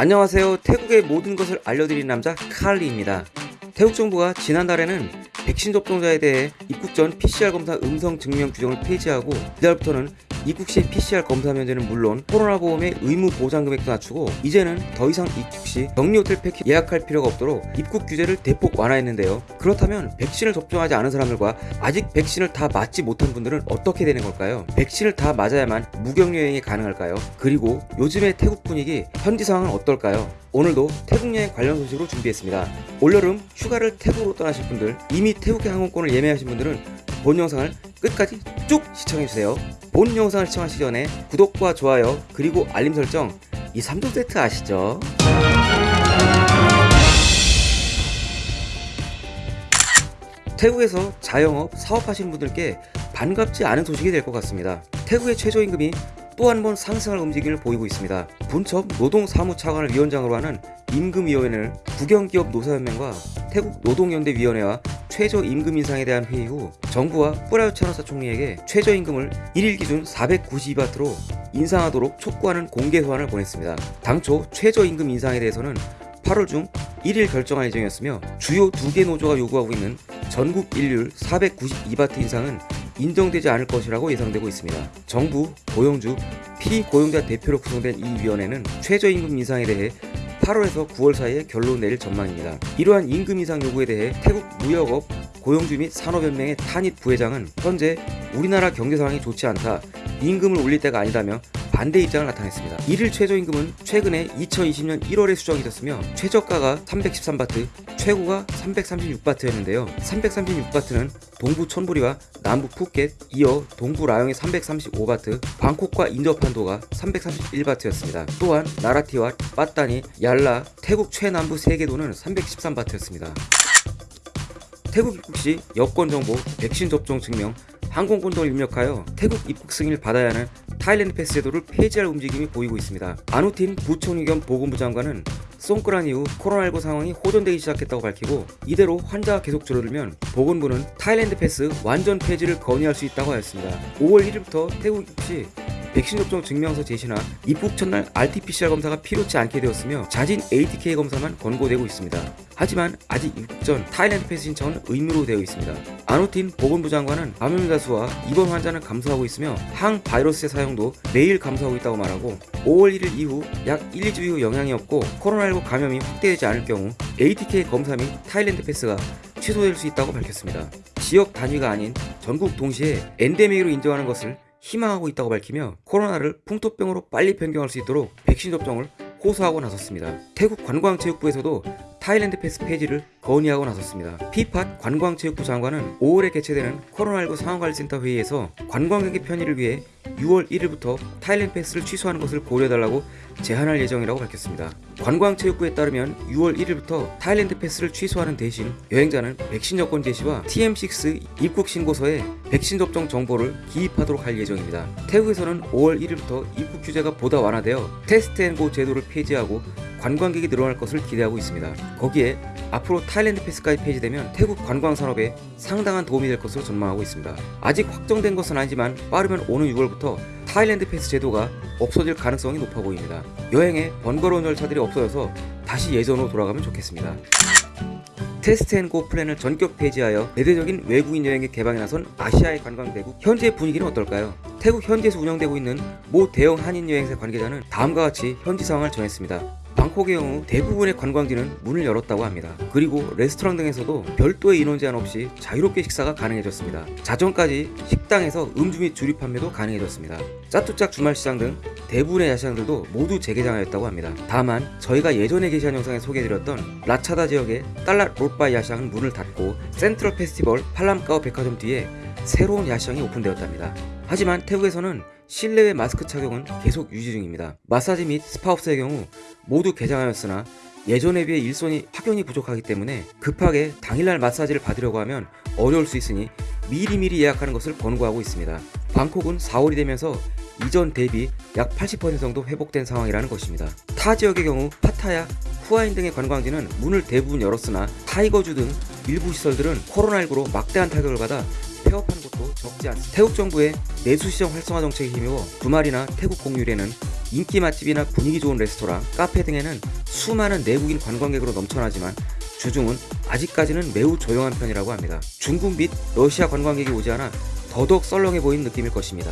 안녕하세요. 태국의 모든 것을 알려드리는 남자 칼리입니다. 태국 정부가 지난달에는 백신 접종자에 대해 입국 전 PCR 검사 음성 증명 규정을 폐지하고 이달부터는 입국 시 PCR 검사 면제는 물론 코로나 보험의 의무 보장 금액도 낮추고 이제는 더 이상 입국 시 격리 호텔 패키지 예약할 필요가 없도록 입국 규제를 대폭 완화했는데요. 그렇다면 백신을 접종하지 않은 사람들과 아직 백신을 다 맞지 못한 분들은 어떻게 되는 걸까요? 백신을 다 맞아야만 무격리 여행이 가능할까요? 그리고 요즘의 태국 분위기 현지 상황은 어떨까요? 오늘도 태국 여행 관련 소식으로 준비했습니다. 올여름 휴가를 태국으로 떠나실 분들, 이미 태국의 항공권을 예매하신 분들은 본 영상을 끝까지 쭉 시청해주세요. 본 영상을 시청하시기 전에 구독과 좋아요 그리고 알림 설정 이 3종 세트 아시죠? 태국에서 자영업, 사업하시는 분들께 반갑지 않은 소식이 될 것 같습니다. 태국의 최저임금이 또 한 번 상승할 움직임을 보이고 있습니다. 분첩 노동사무차관을 위원장으로 하는 임금위원회는 국영기업 노사연맹과 태국 노동연대위원회와 최저임금 인상에 대한 회의 후 정부와 뿌라요 차노사 총리에게 최저임금을 1일 기준 492바트로 인상하도록 촉구하는 공개 소환을 보냈습니다. 당초 최저임금 인상에 대해서는 8월 중 1일 결정할 예정이었으며 주요 두 개 노조가 요구하고 있는 전국 일률 492바트 인상은 인정되지 않을 것이라고 예상되고 있습니다. 정부, 고용주, 피고용자 대표로 구성된 이 위원회는 최저임금 인상에 대해 8월에서 9월 사이에 결론 내릴 전망입니다. 이러한 임금 인상 요구에 대해 태국 무역업 고용주 및 산업연맹의 탄입 부회장은 현재 우리나라 경제 상황이 좋지 않다. 임금을 올릴 때가 아니다며 반대 입장을 나타냈습니다. 1일 최저임금은 최근에 2020년 1월에 수정이 됐으며 최저가가 313바트, 최고가 336바트였는데요. 336바트는 동부 촌부리와 남부 푸켓, 이어 동부 라용의 335바트, 방콕과 인접한도가 331바트였습니다. 또한 나라티와 빠따니, 얄라, 태국 최남부 세계도는 313바트였습니다. 태국 입국 시 여권 정보, 백신 접종 증명, 항공권 등을 입력하여 태국 입국 승인을 받아야 하는 타일랜드 패스 제도를 폐지할 움직임이 보이고 있습니다. 아누틴 부총리 겸 보건부 장관은 송크란 이후 코로나19 상황이 호전되기 시작했다고 밝히고 이대로 환자가 계속 줄어들면 보건부는 타일랜드 패스 완전 폐지를 건의할 수 있다고 하였습니다. 5월 1일부터 태국 입국 시 백신 접종 증명서 제시나 입국 첫날 RT-PCR 검사가 필요치 않게 되었으며 자진 ATK 검사만 권고되고 있습니다. 하지만 아직 입국 전 타일랜드 패스 신청은 의무로 되어 있습니다. 아노틴 보건부 장관은 감염자 수와 입원 환자는 감소하고 있으며 항 바이러스의 사용도 매일 감소하고 있다고 말하고 5월 1일 이후 약 1, 2주 이후 영향이 없고 코로나19 감염이 확대되지 않을 경우 ATK 검사 및 타일랜드 패스가 취소될 수 있다고 밝혔습니다. 지역 단위가 아닌 전국 동시에 엔데믹으로 인정하는 것을 희망하고 있다고 밝히며 코로나를 풍토병으로 빨리 변경할 수 있도록 백신 접종을 호소하고 나섰습니다. 태국 관광체육부에서도 타일랜드 패스 폐지를 건의하고 나섰습니다. 피팟 관광체육부 장관은 5월에 개최되는 코로나19 상황관리센터 회의에서 관광객의 편의를 위해 6월 1일부터 타일랜드 패스를 취소하는 것을 고려해달라고 제안할 예정이라고 밝혔습니다. 관광체육부에 따르면 6월 1일부터 타일랜드 패스를 취소하는 대신 여행자는 백신 여권 제시와 TM6 입국 신고서에 백신 접종 정보를 기입하도록 할 예정입니다. 태국에서는 5월 1일부터 입국 규제가 보다 완화되어 Test and Go 제도를 폐지하고 관광객이 늘어날 것을 기대하고 있습니다. 거기에 앞으로 타일랜드 패스까지 폐지되면 태국 관광 산업에 상당한 도움이 될 것으로 전망하고 있습니다. 아직 확정된 것은 아니지만 빠르면 오는 6월부터 타일랜드 패스 제도가 없어질 가능성이 높아 보입니다. 여행에 번거로운 절차들이 없어져서 다시 예전으로 돌아가면 좋겠습니다. Test and Go 플랜을 전격 폐지하여 대대적인 외국인 여행의 개방에 나선 아시아의 관광대국 현재 분위기는 어떨까요? 태국 현지에서 운영되고 있는 모 대형 한인 여행사 관계자는 다음과 같이 현지 상황을 전했습니다. 방콕의 경우 대부분의 관광지는 문을 열었다고 합니다. 그리고 레스토랑 등에서도 별도의 인원 제한 없이 자유롭게 식사가 가능해졌습니다. 자정까지 식당에서 음주 및 주류 판매도 가능해졌습니다. 짜뚜짝 주말시장 등 대부분의 야시장들도 모두 재개장하였다고 합니다. 다만 저희가 예전에 게시한 영상에 소개해드렸던 라차다 지역의 딸라 롯바이 야시장은 문을 닫고 센트럴 페스티벌 팔람까오 백화점 뒤에 새로운 야시장이 오픈되었답니다. 하지만 태국에서는 실내외 마스크 착용은 계속 유지 중입니다. 마사지 및 스파업소의 경우 모두 개장하였으나 예전에 비해 일손이 확연히 부족하기 때문에 급하게 당일날 마사지를 받으려고 하면 어려울 수 있으니 미리미리 예약하는 것을 권고하고 있습니다. 방콕은 4월이 되면서 이전 대비 약 80% 정도 회복된 상황이라는 것입니다. 타 지역의 경우 파타야, 후아인 등의 관광지는 문을 대부분 열었으나 타이거주 등 일부 시설들은 코로나19로 막대한 타격을 받아 폐업한 곳도 적지 않습니다. 태국 정부의 내수시장 활성화 정책에 힘입어 주말이나 태국 공휴일에는 인기 맛집이나 분위기 좋은 레스토랑, 카페 등에는 수많은 내국인 관광객으로 넘쳐나지만 주중은 아직까지는 매우 조용한 편이라고 합니다. 중국 및 러시아 관광객이 오지 않아 더더욱 썰렁해 보이는 느낌일 것입니다.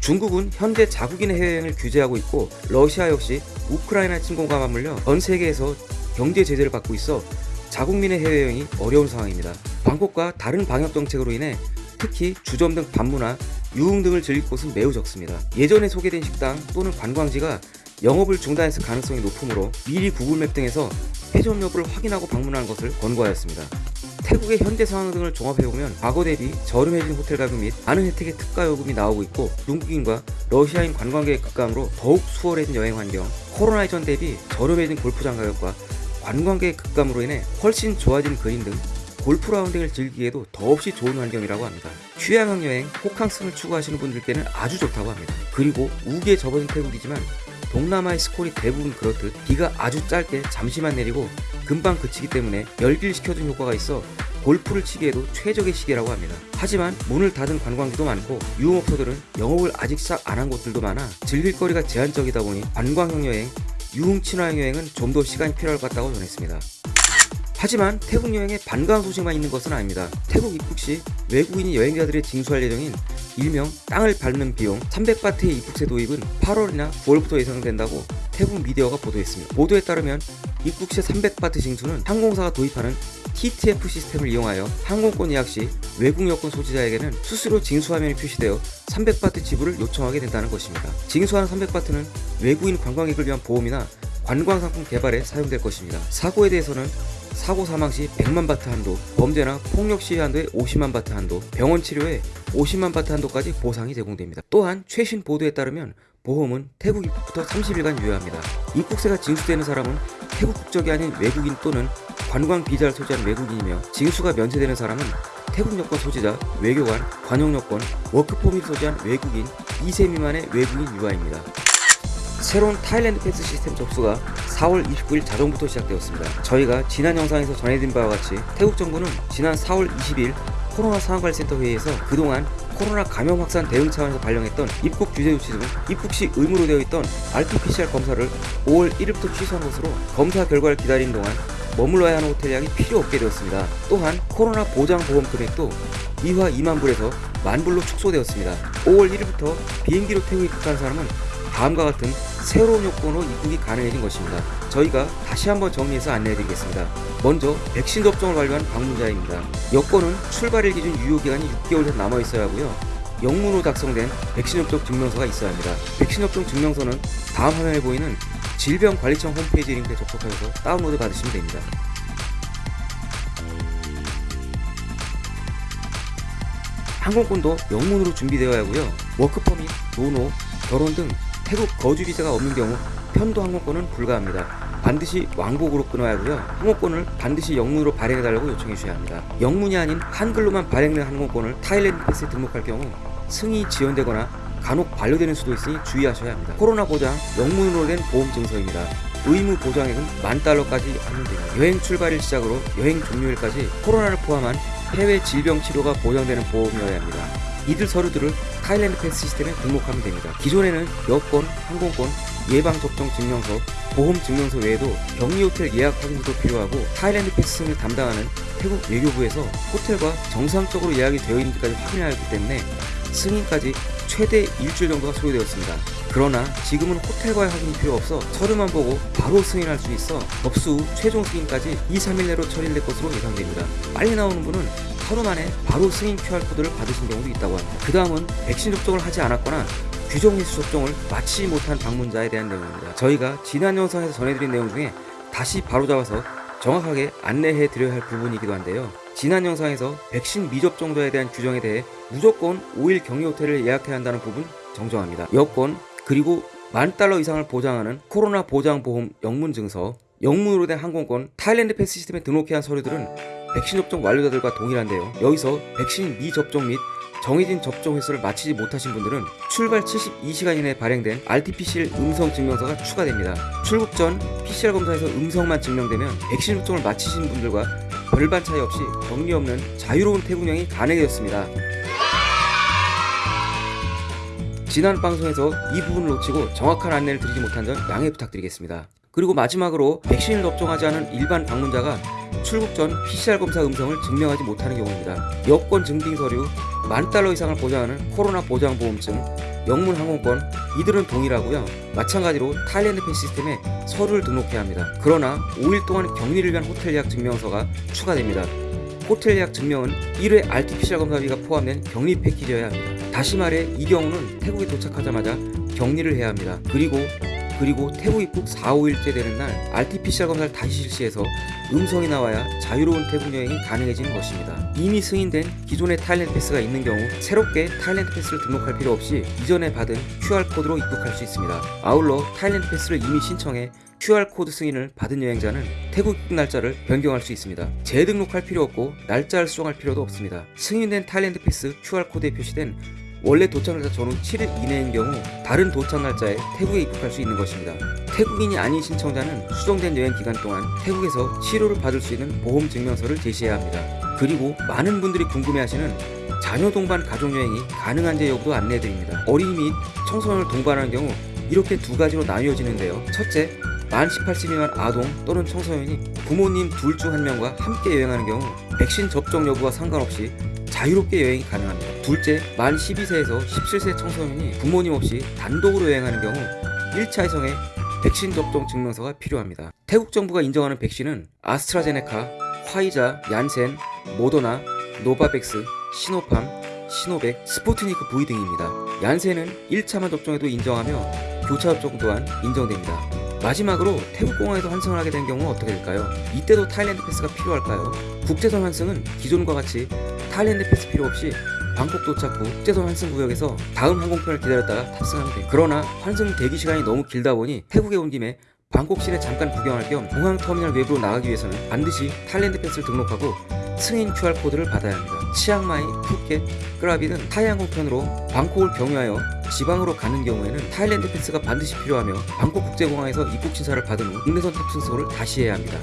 중국은 현재 자국인의 해외여행을 규제하고 있고 러시아 역시 우크라이나 침공과 맞물려 전 세계에서 경제 제재를 받고 있어 자국민의 해외여행이 어려운 상황입니다. 방콕과 다른 방역 정책으로 인해 특히 주점 등 밤문화, 유흥 등을 즐길 곳은 매우 적습니다. 예전에 소개된 식당 또는 관광지가 영업을 중단했을 가능성이 높으므로 미리 구글맵 등에서 회전 여부를 확인하고 방문하는 것을 권고하였습니다. 태국의 현재 상황 등을 종합해보면 과거 대비 저렴해진 호텔 가격 및 많은 혜택의 특가 요금이 나오고 있고 중국인과 러시아인 관광객의 급감으로 더욱 수월해진 여행 환경, 코로나 이전 대비 저렴해진 골프장 가격과 관광객의 급감으로 인해 훨씬 좋아진 그린 등 골프 라운딩을 즐기기에도 더없이 좋은 환경이라고 합니다. 휴양형 여행, 호캉스를 추구하시는 분들께는 아주 좋다고 합니다. 그리고 우기에 접어든 태국이지만 동남아의 스콜이 대부분 그렇듯 비가 아주 짧게 잠시만 내리고 금방 그치기 때문에 열기를 식혀준 효과가 있어 골프를 치기에도 최적의 시기라고 합니다. 하지만 문을 닫은 관광지도 많고 유흥업소들은 영업을 아직 시작 안 한 곳들도 많아 즐길 거리가 제한적이다 보니 관광형 여행, 유흥 친화형 여행은 좀 더 시간이 필요할 것 같다고 전했습니다. 하지만 태국 여행에 반가운 소식만 있는 것은 아닙니다. 태국 입국 시 외국인이 여행자들의 징수할 예정인 일명 땅을 밟는 비용 300바트의 입국세 도입은 8월이나 9월부터 예상된다고 태국 미디어가 보도했습니다. 보도에 따르면 입국 시 300바트 징수는 항공사가 도입하는 TTF 시스템을 이용하여 항공권 예약 시 외국 여권 소지자에게는 수수료 징수 화면이 표시되어 300바트 지불을 요청하게 된다는 것입니다. 징수하는 300바트는 외국인 관광객을 위한 보험이나 관광상품 개발에 사용될 것입니다. 사고에 대해서는 사고 사망 시 100만 바트 한도, 범죄나 폭력 시위 한도에 50만 바트 한도, 병원 치료에 50만 바트 한도까지 보상이 제공됩니다. 또한 최신 보도에 따르면 보험은 태국 입국부터 30일간 유효합니다. 입국세가 징수되는 사람은 태국 국적이 아닌 외국인 또는 관광 비자를 소지한 외국인이며 징수가 면제되는 사람은 태국 여권 소지자, 외교관, 관용 여권, work permit 소지한 외국인 2세 미만의 외국인 유아입니다. 새로운 타일랜드 패스 시스템 접수가 4월 29일 자정부터 시작되었습니다. 저희가 지난 영상에서 전해드린 바와 같이 태국 정부는 지난 4월 20일 코로나 상황관리센터 회의에서 그동안 코로나 감염 확산 대응 차원에서 발령했던 입국 규제 조치 중 입국 시 의무로 되어 있던 RT-PCR 검사를 5월 1일부터 취소한 것으로 검사 결과를 기다리는 동안 머물러야 하는 호텔 예약이 필요 없게 되었습니다. 또한 코로나 보장 보험 금액도 2화 2만 불에서 만 불로 축소되었습니다. 5월 1일부터 비행기로 태국 입국한 사람은 다음과 같은 새로운 요건으로 입국이 가능해진 것입니다. 저희가 다시 한번 정리해서 안내해드리겠습니다. 먼저 백신 접종을 완료한 방문자입니다. 여권은 출발일 기준 유효기간이 6개월 전 남아있어야 하고요. 영문으로 작성된 백신 접종 증명서가 있어야 합니다. 백신 접종 증명서는 다음 화면에 보이는 질병관리청 홈페이지 링크에 접속하셔서 다운로드 받으시면 됩니다. 항공권도 영문으로 준비되어야 하고요. work permit, Non-O, 결혼 등 태국 거주 비자가 없는 경우 편도 항공권은 불가합니다. 반드시 왕복으로 끊어야 하고요. 항공권을 반드시 영문으로 발행해달라고 요청해 주셔야 합니다. 영문이 아닌 한글로만 발행된 항공권을 타일랜드 패스에 등록할 경우 승인이 지연되거나 간혹 반려되는 수도 있으니 주의하셔야 합니다. 코로나 보장 영문으로 된 보험 증서입니다. 의무 보장액은 만 달러까지 합류됩니다. 여행 출발일 시작으로 여행 종료일까지 코로나를 포함한 해외 질병 치료가 보장되는 보험이어야 합니다. 이들 서류들을 타일랜드 패스 시스템에 등록하면 됩니다. 기존에는 여권, 항공권, 예방접종 증명서, 보험 증명서 외에도 격리 호텔 예약 확인서도 필요하고 타일랜드 패스 승인을 담당하는 태국 외교부에서 호텔과 정상적으로 예약이 되어 있는지까지 확인해야 하기 때문에 승인까지 최대 일주일 정도가 소요되었습니다. 그러나 지금은 호텔과의 확인이 필요 없어 서류만 보고 바로 승인할 수 있어 접수 후 최종 승인까지 2, 3일 내로 처리될 것으로 예상됩니다. 빨리 나오는 분은 하루 만에 바로 승인 QR코드를 받으신 경우도 있다고 합니다. 그 다음은 백신 접종을 하지 않았거나 규정 횟수 접종을 마치지 못한 방문자에 대한 내용입니다. 저희가 지난 영상에서 전해드린 내용 중에 다시 바로잡아서 정확하게 안내해 드려야 할 부분이기도 한데요. 지난 영상에서 백신 미접종자에 대한 규정에 대해 무조건 5일 격리 호텔을 예약해야 한다는 부분 정정합니다. 여권 그리고 만 달러 이상을 보장하는 코로나 보장 보험 영문 증서, 영문으로 된 항공권, 타일랜드 패스 시스템에 등록해야 한 서류들은 백신 접종 완료자들과 동일한데요. 여기서 백신 미접종 및 정해진 접종 횟수를 마치지 못하신 분들은 출발 72시간 이내에 발행된 RT-PCR 음성 증명서가 추가됩니다. 출국 전 PCR 검사에서 음성만 증명되면 백신 접종을 마치신 분들과 별반 차이 없이 격리 없는 자유로운 태국령이 가능해졌습니다. 지난 방송에서 이 부분을 놓치고 정확한 안내를 드리지 못한 점 양해 부탁드리겠습니다. 그리고 마지막으로 백신을 접종하지 않은 일반 방문자가 출국 전 PCR 검사 음성을 증명하지 못하는 경우입니다. 여권 증빙 서류, 만 달러 이상을 보장하는 코로나 보장보험증, 영문 항공권 이들은 동일하고요. 마찬가지로 타일랜드 패스 시스템에 서류를 등록해야 합니다. 그러나 5일 동안 격리를 위한 호텔 예약 증명서가 추가됩니다. 호텔 예약 증명은 1회 RT-PCR 검사비가 포함된 격리 패키지여야 합니다. 다시 말해 이 경우는 태국에 도착하자마자 격리를 해야 합니다. 그리고 그리고 태국 입국 4, 5일째 되는 날 RT-PCR 검사를 다시 실시해서 음성이 나와야 자유로운 태국 여행이 가능해지는 것입니다. 이미 승인된 기존의 타일랜드 패스가 있는 경우 새롭게 타일랜드 패스를 등록할 필요 없이 이전에 받은 QR코드로 입국할 수 있습니다. 아울러 타일랜드 패스를 이미 신청해 QR코드 승인을 받은 여행자는 태국 입국 날짜를 변경할 수 있습니다. 재등록할 필요 없고 날짜를 수정할 필요도 없습니다. 승인된 타일랜드 패스 QR코드에 표시된 원래 도착 날짜 전후 7일 이내인 경우 다른 도착 날짜에 태국에 입국할 수 있는 것입니다. 태국인이 아닌 신청자는 수정된 여행 기간 동안 태국에서 치료를 받을 수 있는 보험 증명서를 제시해야 합니다. 그리고 많은 분들이 궁금해하시는 자녀 동반 가족 여행이 가능한지 여부도 안내해드립니다. 어린이 및 청소년을 동반하는 경우 이렇게 두 가지로 나뉘어지는데요. 첫째, 만 18세 미만 아동 또는 청소년이 부모님 둘 중 한 명과 함께 여행하는 경우 백신 접종 여부와 상관없이 자유롭게 여행이 가능합니다. 둘째, 만 12세에서 17세 청소년이 부모님 없이 단독으로 여행하는 경우 1차 이상의 백신 접종 증명서가 필요합니다. 태국 정부가 인정하는 백신은 아스트라제네카, 화이자, 얀센, 모더나, 노바백스, 시노팜, 시노백, 스푸트니크 V 등입니다. 얀센은 1차만 접종해도 인정하며 교차 접종 또한 인정됩니다. 마지막으로 태국 공항에서 환승을 하게 된 경우 어떻게 될까요? 이때도 Thailand Pass가 필요할까요? 국제선 환승은 기존과 같이 Thailand Pass 필요 없이 방콕 도착 후 국제선 환승 구역에서 다음 항공편을 기다렸다가 탑승하면 됩니다. 그러나 환승 대기 시간이 너무 길다 보니 태국에 온 김에 방콕 시내 잠깐 구경할 겸 공항 터미널 외부로 나가기 위해서는 반드시 Thailand Pass를 등록하고 승인 QR코드를 받아야 합니다. 치앙마이, 푸켓, 끄라비 는 타이 항공편으로 방콕을 경유하여 지방으로 가는 경우에는 Thailand Pass가 반드시 필요하며 방콕 국제공항에서 입국 심사를 받은 후 국내선 탑승 수속을 다시 해야 합니다.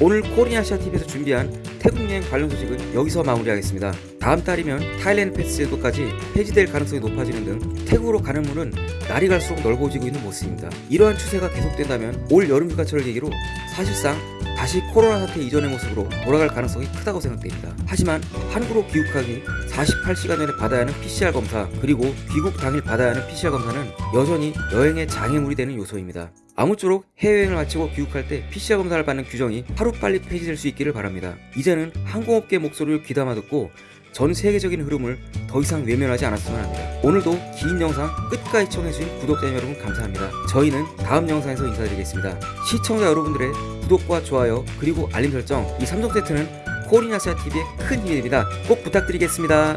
오늘 코리아시아TV에서 준비한 태국 여행 관련 소식은 여기서 마무리하겠습니다. 다음 달이면 타일랜드 패스 제도까지 폐지될 가능성이 높아지는 등 태국으로 가는 문은 날이 갈수록 넓어지고 있는 모습입니다. 이러한 추세가 계속된다면 올 여름 휴가철을 계기로 사실상 다시 코로나 사태 이전의 모습으로 돌아갈 가능성이 크다고 생각됩니다. 하지만 한국으로 귀국하기 48시간 전에 받아야 하는 PCR 검사 그리고 귀국 당일 받아야 하는 PCR 검사는 여전히 여행의 장애물이 되는 요소입니다. 아무쪼록 해외여행을 마치고 귀국할 때 PCR 검사를 받는 규정이 하루빨리 폐지될 수 있기를 바랍니다. 이제는 항공업계 목소리를 귀담아 듣고 전 세계적인 흐름을 더 이상 외면하지 않았으면 합니다. 오늘도 긴 영상 끝까지 시청해주신 구독자 여러분 감사합니다. 저희는 다음 영상에서 인사드리겠습니다. 시청자 여러분들의 구독과 좋아요 그리고 알림 설정 이 3종 세트는 코리나시아 TV의 큰 힘이 됩니다. 꼭 부탁드리겠습니다.